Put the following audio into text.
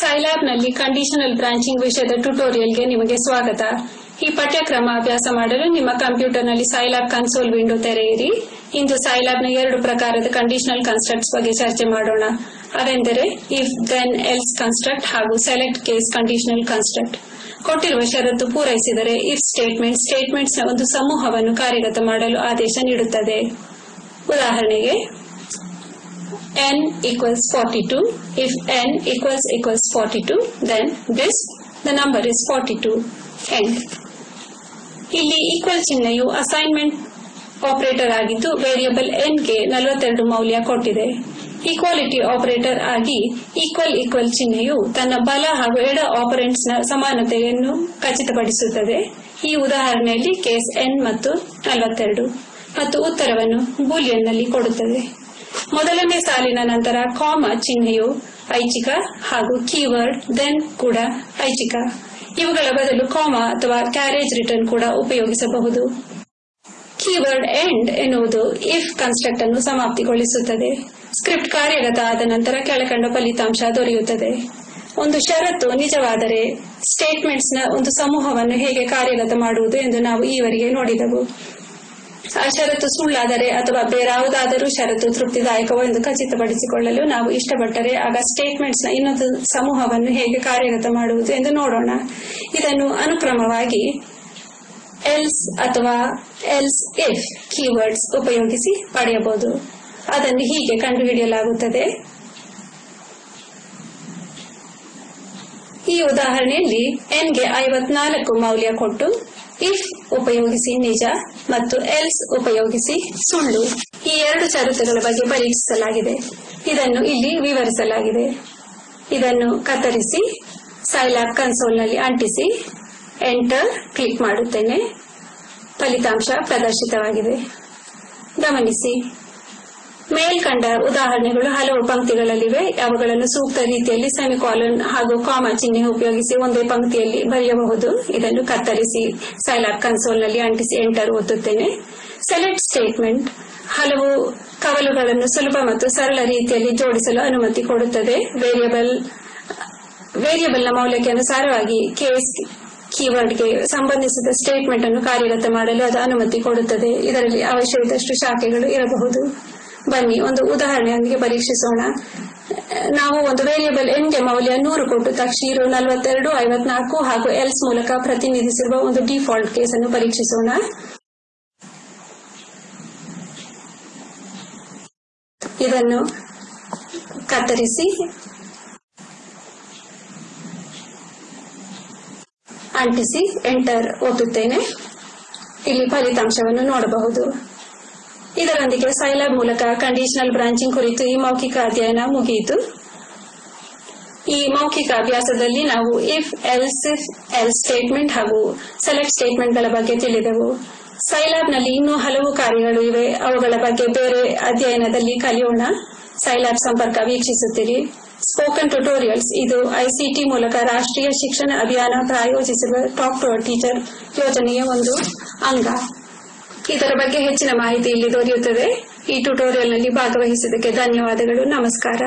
ಸೈಲ್ಯಾಬ್ನಲ್ಲಿ conditional branching ವಿಷಯದ ಟ್ಯುಟೋರಿಯಲ್ಗೆ ನಿಮಗೆ ಸ್ವಾಗತ. ಈ ಪಠ್ಯಕ್ರಮ ಅಭ್ಯಾಸ ಮಾಡಲು ನಿಮ್ಮ ಕಂಪ್ಯೂಟರ್ನಲ್ಲಿ ಸೈಲ್ಯಾಬ್ ಕನ್ಸೋಲ್ ವಿಂಡೋ ತೆರೆಯಿರಿ. ಇಂದು ಸೈಲ್ಯಾಬ್ನ ಎರಡು ಪ್ರಕಾರದ ಕಂಡೀಷನಲ್ ಕನ್ಸ್ಟ್ರಕ್ಟ್ಸ್ ಬಗ್ಗೆ ಚರ್ಚೆ ಮಾಡೋಣ. ಅವೆಂದರೆ ಇಫ್ ದೆನ್ ಎಲ್ಸ್ ಕನ್ಸ್ಟ್ರಕ್ಟ್ ಹಾಗೂ ಸೆಲೆಕ್ಟ್ ಕೇಸ್ ಕಂಡೀಷನಲ್ ಕನ್ಸ್ಟ್ರಕ್ಟ್ ಕೊಟ್ಟಿರುವ ಷರತ್ತು ಪೂರೈಸಿದರೆ ಇಫ್ ಸ್ಟೇಟ್ಮೆಂಟ್ ಸ್ಟೇಟ್ಮೆಂಟ್ಸ್ನ ಒಂದು ಸಮೂಹವನ್ನು ಕಾರ್ಯಗತ ಮಾಡಲು ಆದೇಶ ನೀಡುತ್ತದೆ. ಉದಾಹರಣೆಗೆ n equals 42. If n equals equals 42, then this, the number is 42. End. ಇಲ್ಲಿ ಈಕ್ವಲ್ ಚಿಹ್ನೆಯು ಅಸೈನ್ಮೆಂಟ್ ಆಪರೇಟರ್ ಆಗಿದ್ದು ವೇರಿಯಬಲ್ಗೆ ನಲವತ್ತೆರಡು ಮೌಲ್ಯ ಕೊಟ್ಟಿದೆ ಈಕ್ವಾಲಿಟಿ ಆಪರೇಟರ್ ಆಗಿ ಈಕ್ವಲ್ ಈಕ್ವಲ್ ಚಿಹ್ನೆಯು ತನ್ನ ಬಲ ಹಾಗೂ ಎಡ ನ ಸಮಾನತೆಯನ್ನು ಖಚಿತಪಡಿಸುತ್ತದೆ ಈ ಉದಾಹರಣೆಯಲ್ಲಿ ಕೇಸ್ ಎನ್ ಮತ್ತು ನಲವತ್ತೆರಡು ಮತ್ತು ಉತ್ತರವನ್ನು ಬೂಲಿಯನ್ನಲ್ಲಿ ಕೊಡುತ್ತದೆ ಮೊದಲನೇ ಸಾಲಿನ ನಂತರ ಕಾಮ ಚಿಹ್ನೆಯು ಐಚ್ಛಿಕ ಹಾಗೂ ಕೀವರ್ಡ್ ದೆನ್ ಕೂಡ ಐಚ್ಛಿಕ. ಇವುಗಳ ಬದಲು ಕಾಮ ಅಥವಾ ಕ್ಯಾರೇಜ್ ರಿಟರ್ನ್ ಕೂಡ ಉಪಯೋಗಿಸಬಹುದು. ಕೀವರ್ಡ್ ಎಂಡ್ ಎನ್ನುವುದು ಇಫ್ ಕನ್ಸ್ಟ್ರಕ್ಟ್ ಅನ್ನು ಸಮಾಪ್ತಿಗೊಳಿಸುತ್ತದೆ. ಸ್ಕ್ರಿಪ್ಟ್ ಕಾರ್ಯಗತ ಆದ ನಂತರ ಕೆಳಕಂಡ ಫಲಿತಾಂಶ ದೊರೆಯುತ್ತದೆ. ಒಂದು ಷರತ್ತು ನಿಜವಾದರೆ ಸ್ಟೇಟ್ಮೆಂಟ್ಸ್ನ ಒಂದು ಸಮೂಹವನ್ನು ಹೇಗೆ ಕಾರ್ಯಗತ ಮಾಡುವುದು ಎಂದು ನಾವು ಈವರೆಗೆ ನೋಡಿದೆವು. ಆ ಷರತ್ತು ಸುಳ್ಳಾದರೆ ಅಥವಾ ಬೇರಾವುದಾದರೂ ಷರತ್ತು ತೃಪ್ತಿದಾಯಕವೋ ಎಂದು ಖಚಿತಪಡಿಸಿಕೊಳ್ಳಲು ನಾವು ಇಷ್ಟಪಟ್ಟರೆ ಆಗ ಸ್ಟೇಟ್ಮೆಂಟ್ಸ್ನ ಇನ್ನೊಂದು ಸಮೂಹವನ್ನು ಹೇಗೆ ಕಾರ್ಯಗತ ಮಾಡುವುದು ಎಂದು ನೋಡೋಣ. ಇದನ್ನು ಅನುಕ್ರಮವಾಗಿ ಎಲ್ಸ್ ಅಥವಾ ಎಲ್ಸ್ ಇಫ್ ಕೀವರ್ಡ್ಸ್ ಉಪಯೋಗಿಸಿ ಪಡೆಯಬಹುದು. ಅದನ್ನು ಹೀಗೆ ಕಂಡುಹಿಡಿಯಲಾಗುತ್ತದೆ. ಈ ಉದಾಹರಣೆಯಲ್ಲಿ ಎನ್ಗೆ ಐವತ್ನಾಲ್ಕು ಮೌಲ್ಯ ಕೊಟ್ಟು ಇಫ್ ಉಪಯೋಗಿಸಿ ನಿಜ ಮತ್ತು ಎಲ್ಸ್ ಉಪಯೋಗಿಸಿ ಸುಳ್ಳು ಈ ಎರಡು ಷರತ್ತುಗಳ ಬಗ್ಗೆ ಪರೀಕ್ಷಿಸಲಾಗಿದೆ. ಇದನ್ನು ಇಲ್ಲಿ ವಿವರಿಸಲಾಗಿದೆ. ಇದನ್ನು ಕತ್ತರಿಸಿ ಸೈಲ್ಯಾಬ್ ಕನ್ಸೋಲ್ನಲ್ಲಿ ಅಂಟಿಸಿ ಎಂಟರ್ ಕ್ಲಿಕ್ ಮಾಡುತ್ತೇನೆ. ಫಲಿತಾಂಶ ಪ್ರದರ್ಶಿತವಾಗಿದೆ. ಗಮನಿಸಿ. ಮೇಲ್ಕಂಡ ಉದಾಹರಣೆಗಳು ಹಲವು ಪಂಕ್ತಿಗಳಲ್ಲಿವೆ. ಅವುಗಳನ್ನು ಸೂಕ್ತ ರೀತಿಯಲ್ಲಿ ಸೆಮಿಕಾಲನ್ ಹಾಗೂ ಕಾಮ ಚಿಹ್ನೆ ಉಪಯೋಗಿಸಿ ಒಂದೇ ಪಂಕ್ತಿಯಲ್ಲಿ ಬರೆಯಬಹುದು. ಇದನ್ನು ಕತ್ತರಿಸಿ ಸೈಲಾಬ್ ಕನ್ಸೋಲ್ನಲ್ಲಿ ಅಂಟಿಸಿ ಎಂಟರ್ ಒತ್ತುತ್ತೇನೆ. Select statement. ಹಲವು ಕವಲುಗಳನ್ನು ಸುಲಭ ಮತ್ತು ಸರಳ ರೀತಿಯಲ್ಲಿ ಜೋಡಿಸಲು ಅನುಮತಿ ಕೊಡುತ್ತದೆ. ವೇರಿಯಬಲ್, ವೇರಿಯಬಲ್ನ ಮೌಲ್ಯಕ್ಕೆ ಅನುಸಾರವಾಗಿ ಕೇಸ್ ಕೀವರ್ಡ್ಗೆ ಸಂಬಂಧಿಸಿದ ಸ್ಟೇಟ್ಮೆಂಟ್ ಅನ್ನು ಕಾರ್ಯಗತ ಮಾಡಲು ಅದು ಅನುಮತಿ ಕೊಡುತ್ತದೆ. ಇದರಲ್ಲಿ ಅವಶ್ಯವಿದ್ದಷ್ಟು ಶಾಖೆಗಳು ಇರಬಹುದು. ಬನ್ನಿ, ಒಂದು ಉದಾಹರಣೆಯೊಂದಿಗೆ ಪರೀಕ್ಷಿಸೋಣ. ನಾವು ಒಂದು ವೇರಿಯಬಲ್ ಎನ್ಗೆ ಮೌಲ್ಯ ನೂರು ಕೊಟ್ಟು ತಕ್ಷೀರು ನಲವತ್ತೆರಡು, ಐವತ್ನಾಲ್ಕು ಹಾಗೂ ಎಲ್ಸ್ ಮೂಲಕ ಪ್ರತಿನಿಧಿಸಿರುವ ಒಂದು ಡಿಫಾಲ್ಟ್ ಕೇಸ್ ಅನ್ನು ಪರೀಕ್ಷಿಸೋಣ. ಇದನ್ನು ಕತ್ತರಿಸಿ. ಅಂಟಿಸಿ ಎಂಟರ್ ಒತ್ತುತ್ತೇನೆ. ಇಲ್ಲಿ ಫಲಿತಾಂಶವನ್ನು ನೋಡಬಹುದು. ಇದರೊಂದಿಗೆ ಸೈಲಾಬ್ ಮೂಲಕ ಕಂಡೀಷನಲ್ ಬ್ರಾಂಚಿಂಗ್ ಕುರಿತು ಈ ಮೌಖಿಕ ಅಧ್ಯಯನ ಮುಗಿಯಿತು. ಈ ಮೌಖಿಕ ಅಭ್ಯಾಸದಲ್ಲಿ ನಾವು if else if else statement ಹಾಗೂ ಸೆಲೆಕ್ಟ್ ಸ್ಟೇಟ್ಮೆಂಟ್ಗಳ ಬಗ್ಗೆ ತಿಳಿದೆವು. ಸೈಲಾಬ್ನಲ್ಲಿ ಇನ್ನೂ ಹಲವು ಕಾರ್ಯಗಳು ಇವೆ. ಅವುಗಳ ಬಗ್ಗೆ ಬೇರೆ ಅಧ್ಯಯನದಲ್ಲಿ ಕಲಿಯೋಣ. ಸೈಲಾಬ್ ಸಂಪರ್ಕ ವೀಕ್ಷಿಸುತ್ತೀರಿ. ಸ್ಪೋಕನ್ ಟ್ಯುಟೋರಿಯಲ್ಸ್ ಇದು ಐಸಿಟಿ ಮೂಲಕ ರಾಷ್ಟ್ರೀಯ ಶಿಕ್ಷಣ ಅಭಿಯಾನ ಪ್ರಾಯೋಜಿಸಿರುವ ಟಾಕ್ ಟು ಟೀಚರ್ ಯೋಜನೆಯ ಒಂದು ಅಂಗ. ಇದರ ಬಗ್ಗೆ ಹೆಚ್ಚಿನ ಮಾಹಿತಿ ಇಲ್ಲಿ ದೊರೆಯುತ್ತದೆ. ಈ ಟ್ಯುಟೋರಿಯಲ್ನಲ್ಲಿ ಭಾಗವಹಿಸಿದ್ದಕ್ಕೆ ಧನ್ಯವಾದಗಳು. ನಮಸ್ಕಾರ.